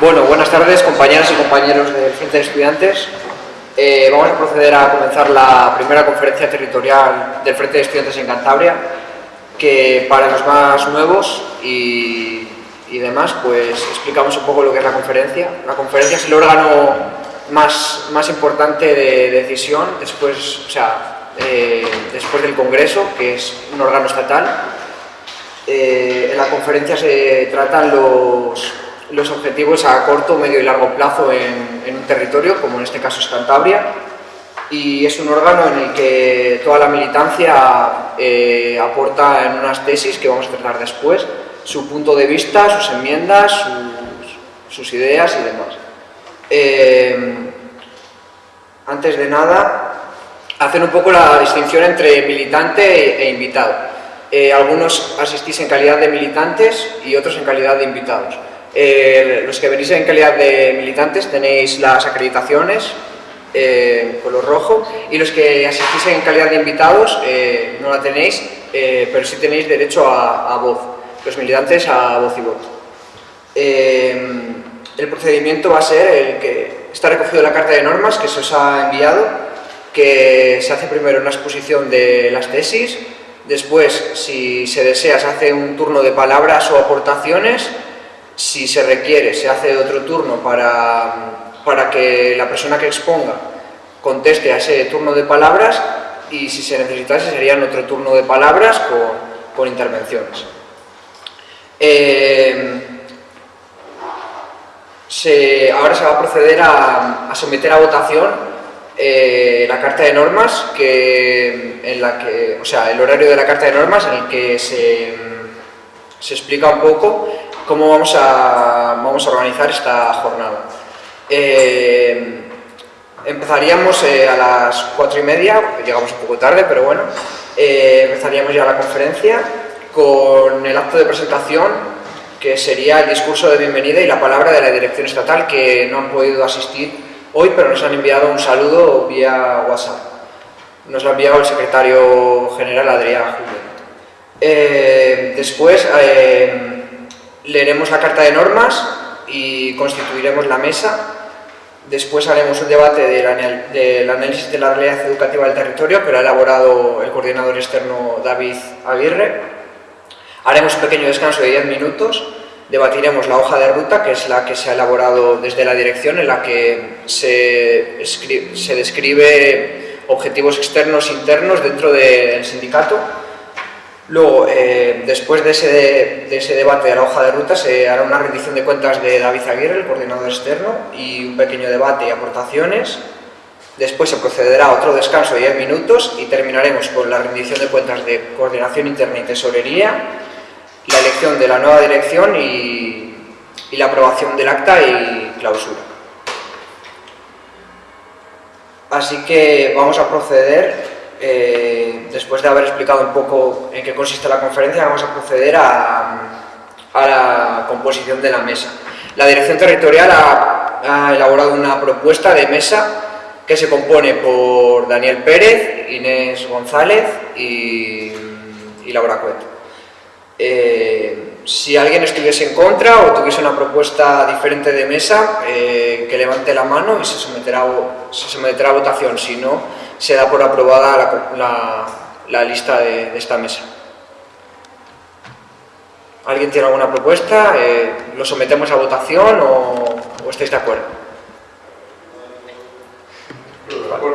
Bueno, buenas tardes compañeras y compañeros del Frente de Estudiantes. Eh, vamos a proceder a comenzar la primera conferencia territorial del Frente de Estudiantes en Cantabria, que para los más nuevos y, demás, pues explicamos un poco lo que es la conferencia. La conferencia es el órgano más, más importante de decisión después, o sea, eh, después del Congreso, que es un órgano estatal. Eh, en la conferencia se tratan los los objetivos a corto, medio y largo plazo en, un territorio, como en este caso es Cantabria, y es un órgano en el que toda la militancia eh, aporta en unas tesis que vamos a tratar después, su punto de vista, sus enmiendas, sus, ideas y demás. Eh, antes de nada, hacer un poco la distinción entre militante e, invitado. Eh, algunos asistís en calidad de militantes y otros en calidad de invitados. Eh, los que venís en calidad de militantes tenéis las acreditaciones eh, color rojo y los que asistís en calidad de invitados eh, no la tenéis, eh, pero sí tenéis derecho a, voz, los militantes a voz y voto. el procedimiento va a ser el que está recogido en la carta de normas que se os ha enviado, que se hace primero una exposición de las tesis, después, si se desea, se hace un turno de palabras o aportaciones, si se requiere, se hace otro turno para, para que la persona que exponga conteste a ese turno de palabras y si se necesitase serían otro turno de palabras con, con intervenciones. Eh, ahora se va a proceder a, someter a votación eh, la carta de normas, que, en la que, o sea, el horario de la carta de normas en el que se, se explica un poco cómo vamos a, vamos a organizar esta jornada. Eh, empezaríamos eh, a las cuatro y media, llegamos un poco tarde, pero bueno, eh, empezaríamos ya la conferencia con el acto de presentación que sería el discurso de bienvenida y la palabra de la dirección estatal que no han podido asistir hoy, pero nos han enviado un saludo vía WhatsApp. Nos lo ha enviado el secretario general Adrián Julio. después, leeremos la carta de normas y constituiremos la mesa. Después haremos un debate del, análisis de la realidad educativa del territorio que lo ha elaborado el coordinador externo David Aguirre. Haremos un pequeño descanso de 10 minutos. Debatiremos la hoja de ruta, que es la que se ha elaborado desde la dirección, en la que se, se describe objetivos externos e internos dentro del sindicato Luego, eh, después de ese, debate de la hoja de ruta, se hará una rendición de cuentas de David Aguirre, el coordinador externo, y un pequeño debate y aportaciones. Después se procederá a otro descanso de 10 minutos y terminaremos con la rendición de cuentas de coordinación interna y tesorería, la elección de la nueva dirección y, y la aprobación del acta y clausura. Así que vamos a proceder eh, después de haber explicado un poco en qué consiste la conferencia, vamos a proceder a, la composición de la mesa. La Dirección Territorial ha, elaborado una propuesta de mesa que se compone por Daniel Pérez, Inés González y, Laura Cueto. Eh, si alguien estuviese en contra o tuviese una propuesta diferente de mesa, eh, que levante la mano y se someterá, se someterá a votación. Si no, se da por aprobada la, lista de, esta mesa. ¿Alguien tiene alguna propuesta? Eh, ¿Lo sometemos a votación o, o estáis de acuerdo?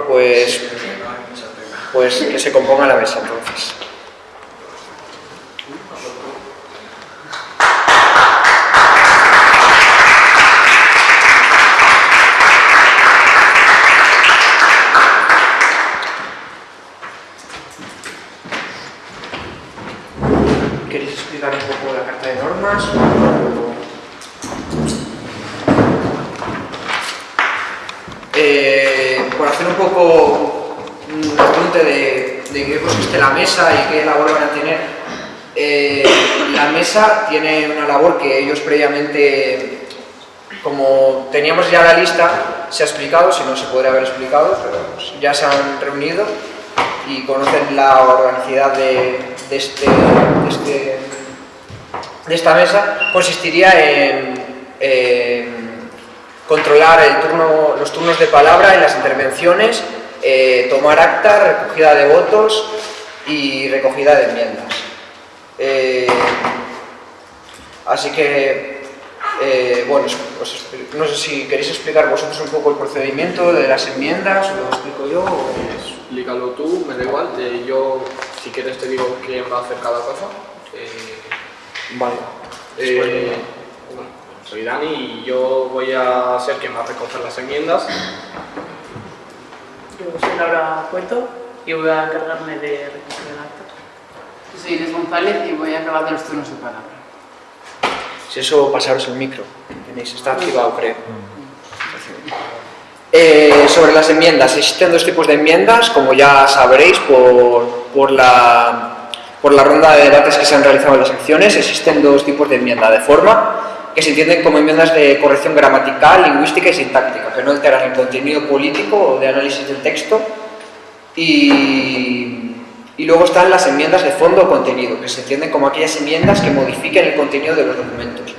Pues, pues que se componga la mesa entonces. Eh, por hacer un poco un apunte de, qué consiste la mesa y qué labor van a tener, eh, la mesa tiene una labor que ellos previamente, como teníamos ya la lista, se ha explicado, si no se podría haber explicado, pero ya se han reunido y conocen la organicidad de, este, este, de esta mesa, consistiría en controlar el turno, los turnos de palabra en las intervenciones, eh, tomar acta, recogida de votos y recogida de enmiendas. Eh, así que, eh, bueno, no sé si queréis explicar vosotros un poco el procedimiento de las enmiendas, o lo explico yo. O... Explícalo tú, me da igual. yo, si quieres, te digo quién va a hacer cada cosa. vale. bueno, soy Dani y yo voy a ser quien va a recoger las enmiendas. Yo soy Laura Cuento y voy a encargarme de recoger el acta. Yo soy Inés González y voy a acabar de los turnos de palabra. Si eso, pasaros el micro. Tenéis, está activado, creo. Eh, sobre las enmiendas, existen dos tipos de enmiendas, como ya sabréis por, por, la, por la ronda de debates que se han realizado en las secciones, existen dos tipos de enmienda, de forma, que se entienden como enmiendas de corrección gramatical, lingüística y sintáctica, que no alteran el contenido político o de análisis del texto, y, y luego están las enmiendas de fondo o contenido, que se entienden como aquellas enmiendas que modifiquen el contenido de los documentos.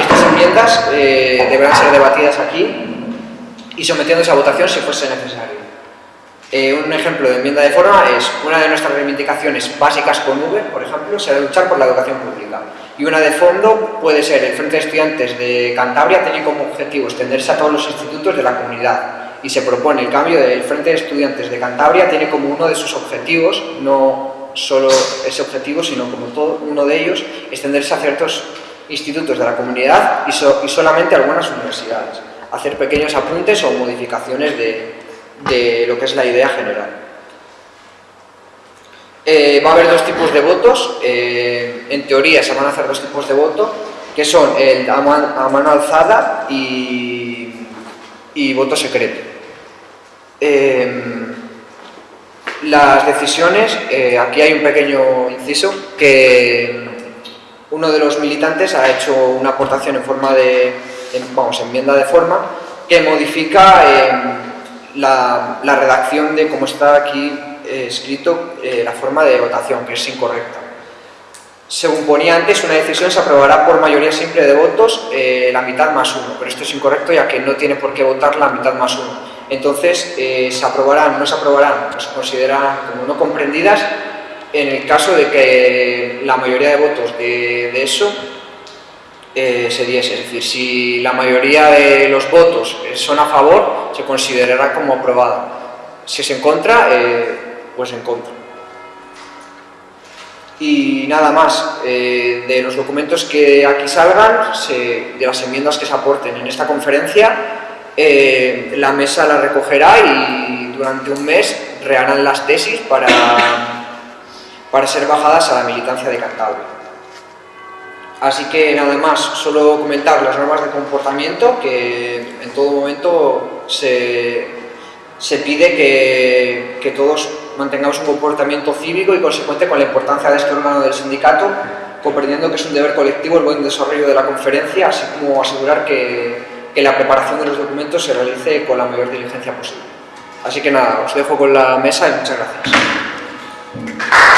Estas enmiendas eh, deberán ser debatidas aquí y sometiéndose a votación si fuese necesario. Eh, un ejemplo de enmienda de forma es una de nuestras reivindicaciones básicas con V, por ejemplo, será luchar por la educación pública. Y una de fondo puede ser el Frente de Estudiantes de Cantabria tiene como objetivo extenderse a todos los institutos de la comunidad y se propone el cambio del Frente de Estudiantes de Cantabria tiene como uno de sus objetivos, no solo ese objetivo, sino como todo uno de ellos, extenderse a ciertos institutos de la comunidad y, y solamente a algunas universidades, hacer pequeños apuntes o modificaciones de, de lo que es la idea general. Eh, va a haber dos tipos de votos, eh, en teoría se van a hacer dos tipos de voto, que son el a, mano alzada y, y voto secreto. Em, las decisiones, eh, aquí hay un pequeño inciso, que uno de los militantes ha hecho una aportación en forma de, vamos, enmienda de forma, que modifica em, la, redacción de cómo está aquí eh, escrito eh, la forma de votación, que es incorrecta. Según ponía antes, una decisión se aprobará por mayoría simple de votos la mitad más uno, pero esto es incorrecto ya que no tiene por qué votar la mitad más uno entonces eh, se aprobarán no se aprobarán, se consideran como no comprendidas en el caso de que la mayoría de votos de, eso eh, se diese. Es decir, si la mayoría de los votos son a favor, se considerará como aprobada. Si es en contra, eh, pues en contra. Y nada más, de los documentos que aquí salgan, de las enmiendas que se aporten en esta conferencia, eh, la mesa la recogerá y durante un mes reharán las tesis para, para ser bajadas a la militancia de Cantabria. Así que nada más, solo comentar las normas de comportamiento que en todo momento se, pide que, que, todos mantengamos un comportamiento cívico y consecuente con la importancia de este órgano del sindicato, comprendiendo que es un deber colectivo el buen desarrollo de la conferencia, así como asegurar que que la preparación de los documentos se realice con la mayor diligencia posible. Así que nada, os dejo con la mesa y muchas gracias.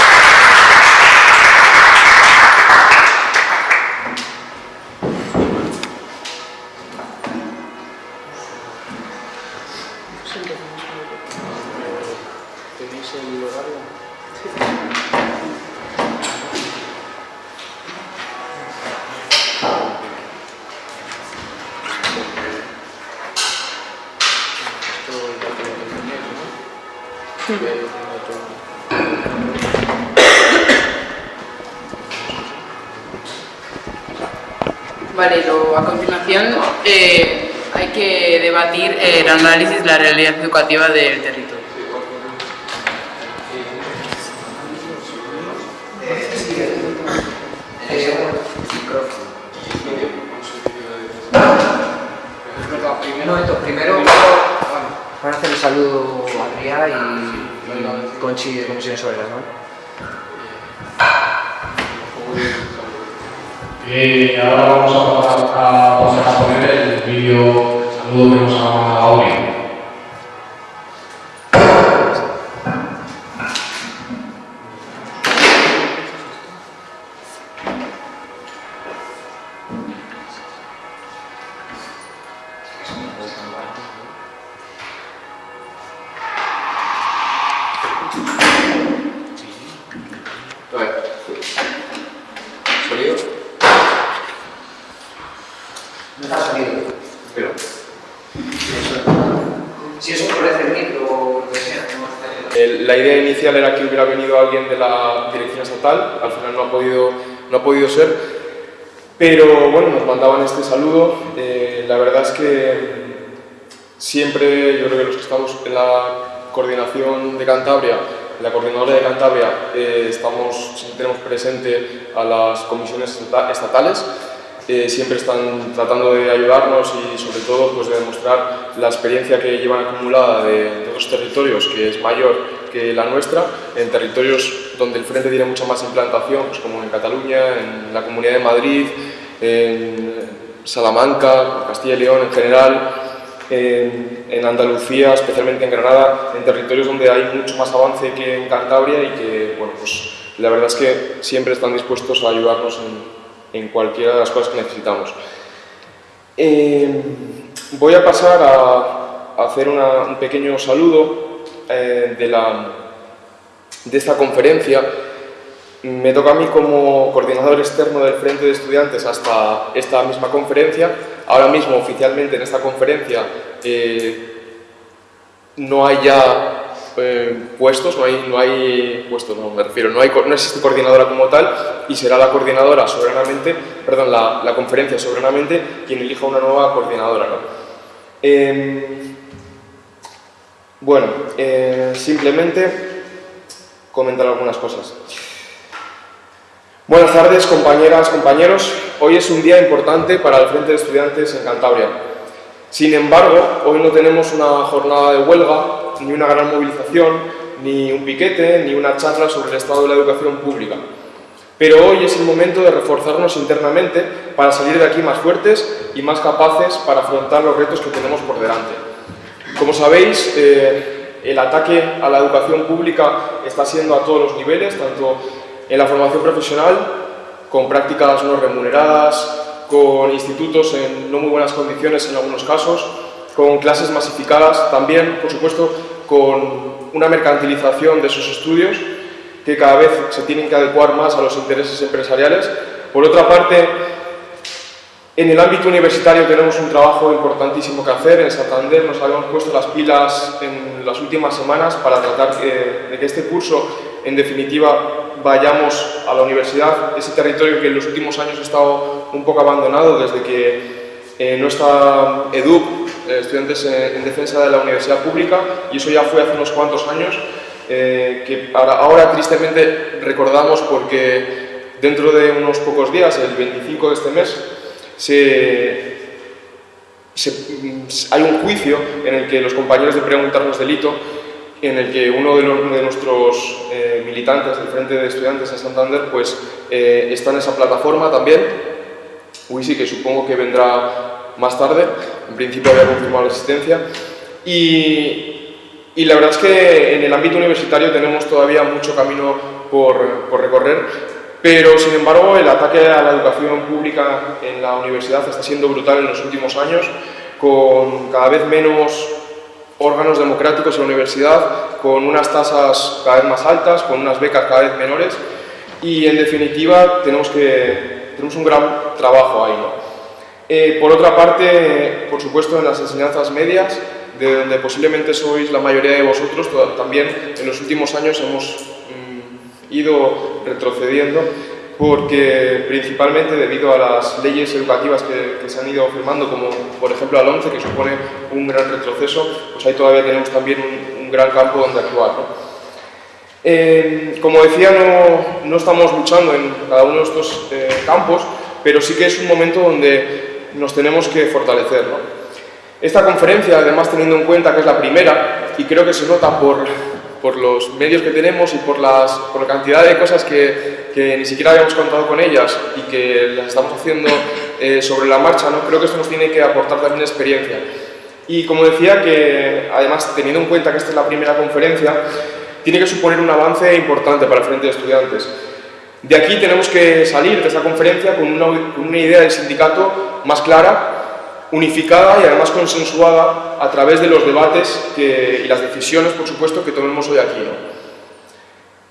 Vale, a continuación eh, hay que debatir el análisis de la realidad educativa del territorio. Ahora vamos a a, pasar a poner el vídeo saludo que nos ha mandado era que hubiera venido alguien de la dirección estatal, al final no ha podido, no ha podido ser, pero bueno, nos mandaban este saludo. Eh, la verdad es que siempre, yo creo que los que estamos en la coordinación de Cantabria, la coordinadora de Cantabria, eh, estamos, tenemos presente a las comisiones estata- estatales, eh, siempre están tratando de ayudarnos y sobre todo pues, de demostrar la experiencia que llevan acumulada de, de otros territorios, que es mayor que la nuestra, en territorios donde el Frente tiene mucha más implantación, pues, como en Cataluña, en la Comunidad de Madrid, en Salamanca, Castilla y León en general, en, Andalucía, especialmente en Granada, en territorios donde hay mucho más avance que en Cantabria y que, bueno, pues la verdad es que siempre están dispuestos a ayudarnos en, cualquiera de las cosas que necesitamos. Eh, voy a pasar a, hacer un pequeño saludo eh, de, la, de esta conferencia. Me toca a mí como coordinador externo del Frente de Estudiantes hasta esta misma conferencia. Ahora mismo, oficialmente, en esta conferencia eh, no hay ya eh, puestos, no hay, no hay puestos, no me refiero, no, hay, no existe coordinadora como tal y será la coordinadora soberanamente, perdón, la, la conferencia soberanamente quien elija una nueva coordinadora. ¿no? Em, bueno, eh, simplemente comentar algunas cosas. Buenas tardes, compañeras, compañeros. Hoy es un día importante para el Frente de Estudiantes en Cantabria. Sin embargo, hoy no tenemos una jornada de huelga, ni una gran movilización, ni un piquete, ni una charla sobre el estado de la educación pública. Pero hoy es el momento de reforzarnos internamente para salir de aquí más fuertes y más capaces para afrontar los retos que tenemos por delante. Como sabéis, eh, el ataque a la educación pública está siendo a todos los niveles, tanto en la formación profesional, con prácticas no remuneradas, con institutos en no muy buenas condiciones en algunos casos, con clases masificadas, también, por supuesto, con una mercantilización de sus estudios que cada vez se tienen que adecuar más a los intereses empresariales. Por otra parte, en el ámbito universitario tenemos un trabajo importantísimo que hacer. En Santander nos habíamos puesto las pilas en las últimas semanas para tratar eh, de que este curso, en definitiva, vayamos a la universidad, ese territorio que en los últimos años ha estado un poco abandonado desde que eh, no está EDUP, eh, Estudiantes en, en Defensa de la Universidad Pública, y eso ya fue hace unos cuantos años, eh, que ahora, ahora tristemente recordamos porque dentro de unos pocos días, el 25 de este mes, se, se- hay un juicio en el que los compañeros de preguntarnos delito, en el que uno de, los- de nuestros eh, militantes del Frente de Estudiantes en Santander pues, eh, está en esa plataforma también. Wisi, que supongo que vendrá más tarde, en principio había confirmado la existencia. Y, y la verdad es que en el ámbito universitario tenemos todavía mucho camino por, por recorrer, pero sin embargo el ataque a la educación pública en la universidad está siendo brutal en los últimos años, con cada vez menos órganos democráticos en la universidad, con unas tasas cada vez más altas, con unas becas cada vez menores y en definitiva tenemos, que, tenemos un gran trabajo ahí. ¿no? Eh, por otra parte, por supuesto, en las enseñanzas medias, de donde posiblemente sois la mayoría de vosotros, también en los últimos años hemos ido retrocediendo porque principalmente debido a las leyes educativas que, que se han ido firmando, como por ejemplo la 11, que supone un gran retroceso, pues ahí todavía tenemos también un, un gran campo donde actuar. ¿no? Eh, como decía, no, no estamos luchando en cada uno de estos eh, campos, pero sí que es un momento donde nos tenemos que fortalecer. ¿no? Esta conferencia, además teniendo en cuenta que es la primera, y creo que se nota por, por los medios que tenemos y por, las, por la cantidad de cosas que, que ni siquiera habíamos contado con ellas y que las estamos haciendo eh, sobre la marcha, ¿no? creo que esto nos tiene que aportar también experiencia. Y como decía, que además teniendo en cuenta que esta es la primera conferencia, tiene que suponer un avance importante para el Frente de Estudiantes. De aquí tenemos que salir de esta conferencia con una, con una idea del sindicato más clara, unificada y además consensuada a través de los debates y las decisiones, por supuesto, que tomemos hoy aquí.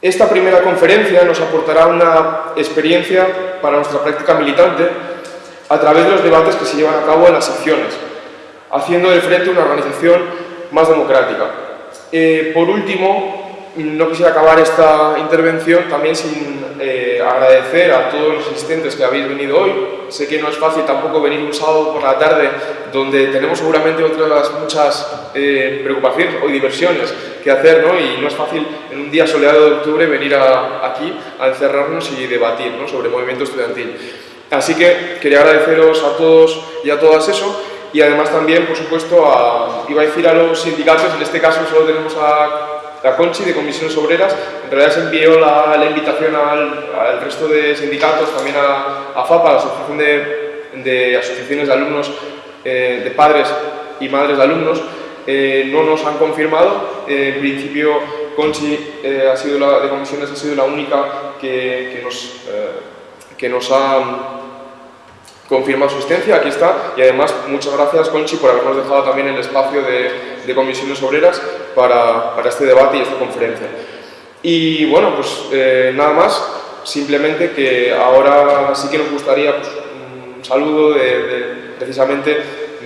Esta primera conferencia nos aportará una experiencia para nuestra práctica militante a través de los debates que se llevan a cabo en las secciones, haciendo del frente una organización más democrática. Eh, por último, no quisiera acabar esta intervención también sin eh, agradecer a todos los asistentes que habéis venido hoy. Sé que no es fácil tampoco venir un sábado por la tarde, donde tenemos seguramente otras muchas eh, preocupaciones o diversiones que hacer, ¿no? y no es fácil en un día soleado de octubre venir aquí a encerrarnos y debatir sobre movimiento estudiantil. Así que quería agradeceros a todos y a todas eso, y además también, por supuesto, a, iba a decir a los sindicatos, en este caso solo tenemos a la Conchi de Comisiones Obreras, en realidad se envió la, invitación al, resto de sindicatos, también a, FAPA, la Asociación de, Asociaciones de Alumnos, eh, de Padres y Madres de Alumnos, eh, no nos han confirmado. Eh, en principio, Conchi ha sido la, de Comisiones ha sido la única que, nos, que nos ha confirma su existencia, aquí está, y además muchas gracias Conchi por habernos dejado también el espacio de, comisiones obreras para, este debate y esta conferencia. Y bueno, pues eh, nada más, simplemente que ahora sí que nos gustaría pues, un saludo de, precisamente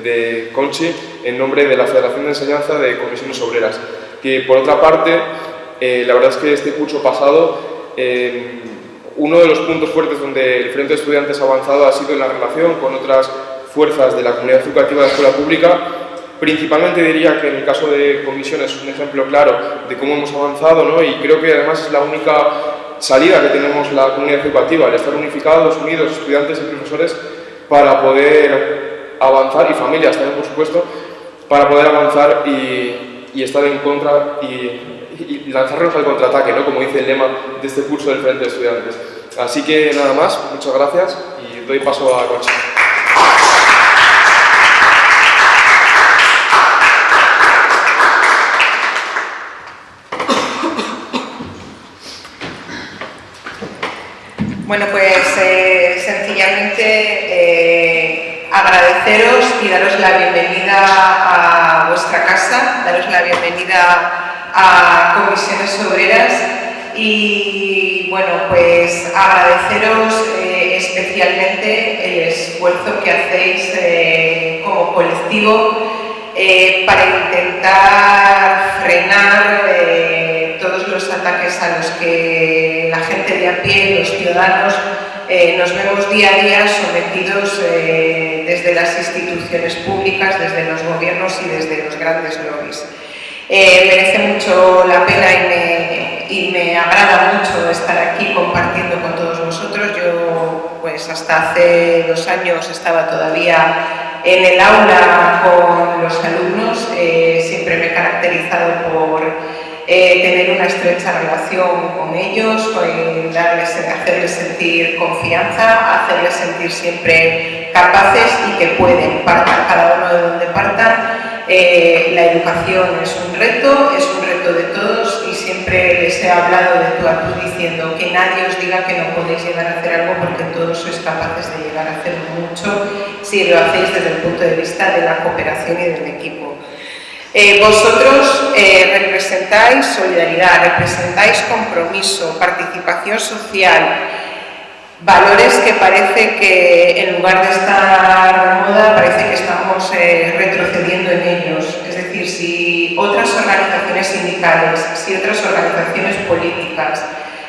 de Conchi en nombre de la Federación de Enseñanza de Comisiones Obreras, que por otra parte, eh, la verdad es que este curso pasado eh, uno de los puntos fuertes donde el Frente de Estudiantes ha avanzado ha sido en la relación con otras fuerzas de la comunidad educativa de la escuela pública. Principalmente diría que en el caso de comisiones es un ejemplo claro de cómo hemos avanzado ¿no? y creo que además es la única salida que tenemos la comunidad educativa, el estar unificados, unidos, estudiantes y profesores, para poder avanzar, y familias también por supuesto, para poder avanzar y, y estar en contra y y lanzarnos al contraataque, ¿no? como dice el lema de este curso del Frente de Estudiantes. Así que nada más, muchas gracias y doy paso a Concha. Bueno, pues eh, sencillamente eh, agradeceros y daros la bienvenida a vuestra casa, daros la bienvenida a comisiones obreras y bueno, pues agradeceros eh, especialmente el esfuerzo que hacéis como colectivo para intentar frenar todos los ataques a los que la gente de a pie, los ciudadanos, nos vemos día a día sometidos desde las instituciones públicas, desde los gobiernos y desde los grandes lobbies. Eh, merece mucho la pena y me, agrada mucho estar aquí compartiendo con todos vosotros. Yo, pues hasta hace dos años estaba todavía en el aula con los alumnos, eh, siempre me he caracterizado por eh, tener una estrecha relación con ellos, darles, hacerles sentir confianza, hacerles sentir siempre capaces y que pueden partar cada uno de donde partan eh, la educación es un reto, es un reto de todos y siempre les he hablado de tú a tú diciendo que nadie os diga que no podéis llegar a hacer algo porque todos sois capaces de llegar a hacer mucho si lo hacéis desde el punto de vista de la cooperación y del equipo. Eh, vosotros eh, representáis solidaridad, representáis compromiso, participación social, valores que parece que en lugar de estar de moda, parece que estamos eh, retrocediendo en ellos. Es decir, si otras organizaciones sindicales, si otras organizaciones políticas,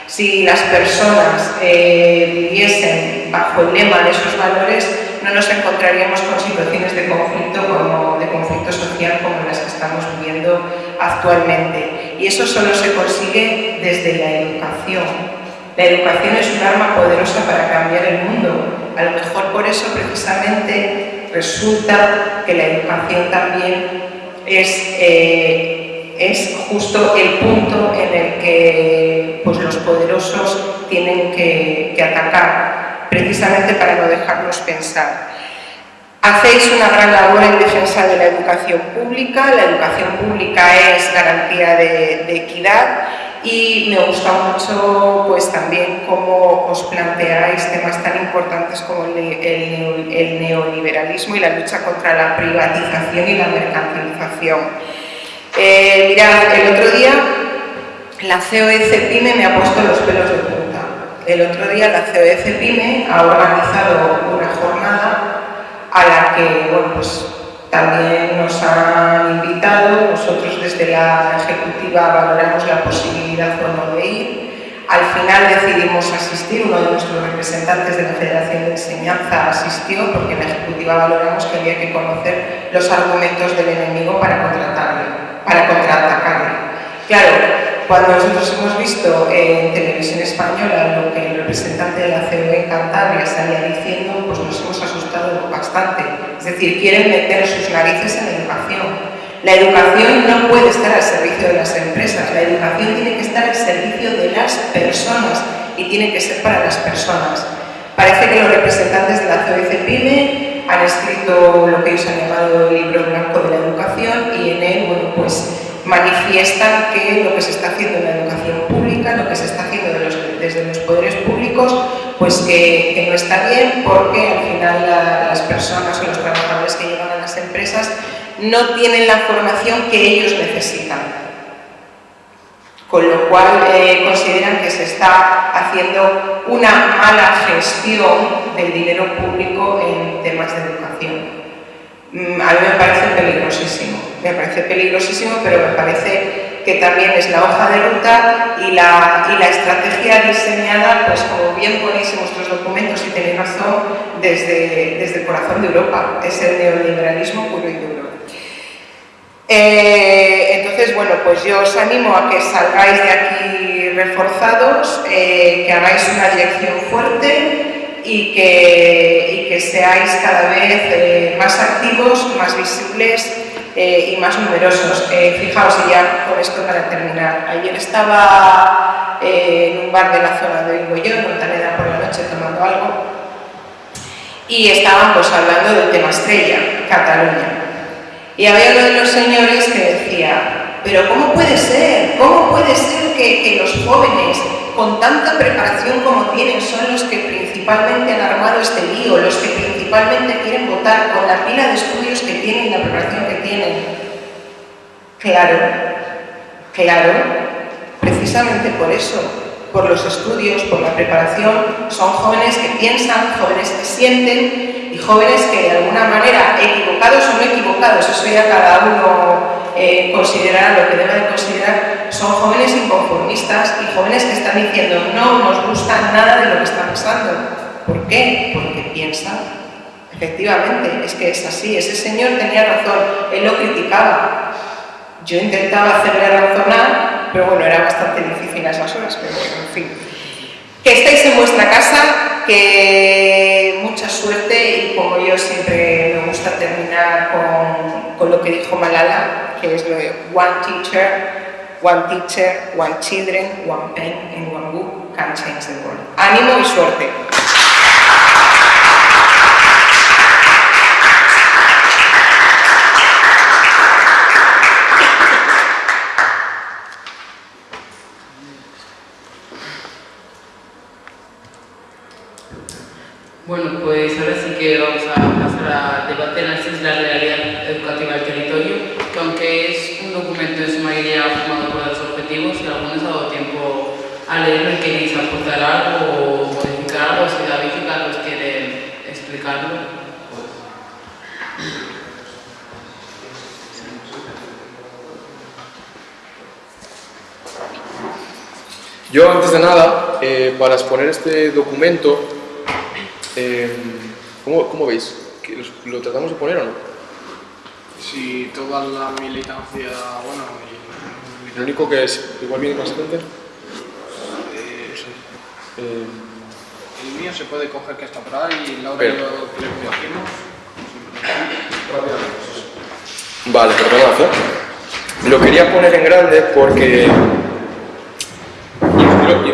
si las personas viviesen bajo el lema de esos valores, no nos encontraríamos con situaciones de conflicto como de social como las que estamos viviendo actualmente. Y eso solo se consigue desde la educación, la educación es un arma poderosa para cambiar el mundo. A lo mejor por eso precisamente resulta que la educación también es, eh, es justo el punto en el que pues, los poderosos tienen que atacar, precisamente para no dejarnos pensar. Hacéis una gran labor en defensa de la educación pública, la educación pública es garantía de, de equidad y me gusta mucho pues también cómo os planteáis temas tan importantes como el, el, el neoliberalismo y la lucha contra la privatización y la mercantilización. Eh, mirad, el otro día la COEC PYME me ha puesto los pelos de punta. El otro día la COEC PYME ha organizado una jornada a la que, pues también nos han invitado, nosotros desde la Ejecutiva valoramos la posibilidad o no de ir. Al final decidimos asistir, uno de nuestros representantes de la Federación de Enseñanza asistió porque en la Ejecutiva valoramos que había que conocer los argumentos del enemigo para contratarle, para contraatacarle. Claro, cuando nosotros hemos visto en televisión española lo que el representante de la COE en Cantabria salía diciendo, pues nos hemos asustado bastante. Es decir, quieren meter sus narices en la educación. La educación no puede estar al servicio de las empresas, la educación tiene que estar al servicio de las personas y tiene que ser para las personas. Parece que los representantes de la COE PYME han escrito lo que ellos han llamado el libro blanco de la educación y en él, bueno, pues manifiestan que lo que se está haciendo en la educación pública, lo que se está haciendo desde los poderes públicos, pues que, no está bien porque al final las personas o los trabajadores que llegan a las empresas no tienen la formación que ellos necesitan. Con lo cual eh, consideran que se está haciendo una mala gestión del dinero público en temas de educación. Mm, a mí me parece peligrosísimo, me parece peligrosísimo, pero me parece que también es la hoja de ruta y la, y la estrategia diseñada, pues como bien ponéis en vuestros documentos y tenéis razón, desde, desde el corazón de Europa, es el neoliberalismo puro y duro. Eh, entonces, bueno, pues yo os animo a que salgáis de aquí reforzados, eh, que hagáis una dirección fuerte, y que, que seáis cada vez eh, más activos, más visibles eh, y más numerosos. Eh, fijaos, y ya con esto para terminar, ayer estaba en un bar de la zona de en Montaneda por la noche, tomando algo, y estaban pues hablando del tema estrella, Cataluña. Y había uno de los señores que decía, pero ¿cómo puede ser? ¿Cómo puede ser que, que los jóvenes con tanta preparación como tienen son los que principalmente han armado este lío, los que principalmente quieren votar con la pila de estudios que tienen y la preparación que Claro, claro, precisamente por eso, por los estudios, por la preparación, son jóvenes que piensan, jóvenes que sienten y jóvenes que de alguna manera, equivocados o no equivocados, eso ya cada uno eh, considerar lo que debe de considerar, son jóvenes inconformistas y jóvenes que están diciendo no nos gusta nada de lo que está pasando. ¿Por qué? Porque piensan. Efectivamente, es que es así. Ese señor tenía razón, él lo criticaba. Yo intentaba hacerle razonar, pero bueno, era bastante difícil a esas horas, pero en fin. Que estéis en vuestra casa, que mucha suerte y como yo siempre me gusta terminar con, con lo que dijo Malala, que es lo de one teacher, one teacher, one children, one pen and one book can change the world. Ánimo y suerte. Bueno, pues ahora sí que vamos a pasar a debatir la realidad educativa del territorio, que aunque es un documento en su mayoría formado por los objetivos, si algunos ha dado tiempo a leerlo y queréis aportar algo o modificar algo, si David y Carlos quieren explicarlo. Yo, antes de nada, eh, para exponer este documento, eh, ¿cómo, ¿cómo, veis? ¿Lo, ¿Lo tratamos de poner o no? Si toda la militancia, bueno... Y... Lo único que es, igual viene gente. Eh, eh, el mío se puede coger que está por ahí y Laura Pero, y yo que hacemos. Vale, perdonad. ¿eh? Lo quería poner en grande porque...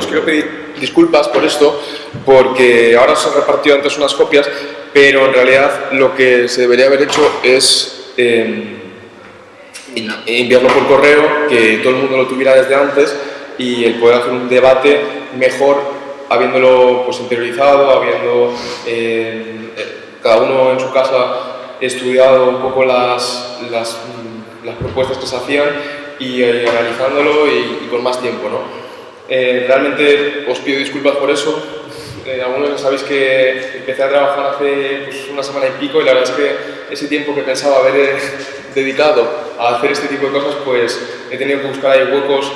Os quiero, pedir disculpas por esto, porque ahora se han repartido antes unas copias, pero en realidad lo que se debería haber hecho es eh, enviarlo por correo, que todo el mundo lo tuviera desde antes y el poder hacer un debate mejor habiéndolo pues, interiorizado, habiendo eh, eh, cada uno en su casa estudiado un poco las, las propuestas que se hacían y eh, analizándolo y, y, con más tiempo. ¿no? Eh, realmente os pido disculpas por eso. Eh, algunos sabéis que empecé a trabajar hace pues, una semana y pico y la verdad es que ese tiempo que pensaba haber dedicado a hacer este tipo de cosas, pues he tenido que buscar ahí huecos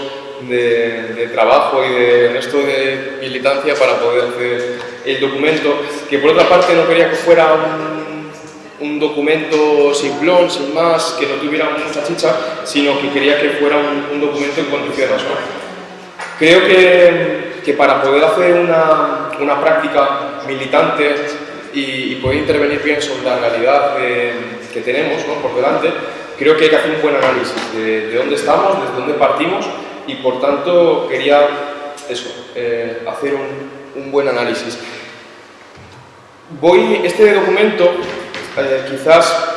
de, trabajo y de resto de militancia para poder hacer el documento, que por otra parte no quería que fuera un, un documento simplón, sin más, que no tuviera mucha chicha, sino que quería que fuera un, documento en condiciones. Creo que, que, para poder hacer una, una práctica militante y, poder intervenir bien sobre la realidad que tenemos ¿no? por delante, creo que hay que hacer un buen análisis de, de dónde estamos, desde dónde partimos y por tanto quería eso, eh, hacer un, un, buen análisis. Voy, este documento, eh, quizás,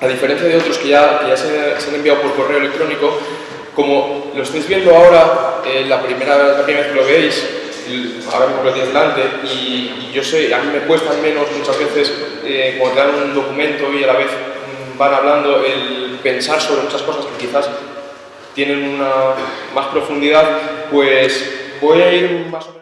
a diferencia de otros que ya, que ya se, han enviado por correo electrónico, como lo estáis viendo ahora, eh, la, primera, vez que lo veis, ahora mismo lo tienes delante, y, yo sé, a mí me cuesta menos muchas veces eh, cuando dan un documento y a la vez van hablando el pensar sobre muchas cosas que quizás tienen una más profundidad, pues voy a ir más o menos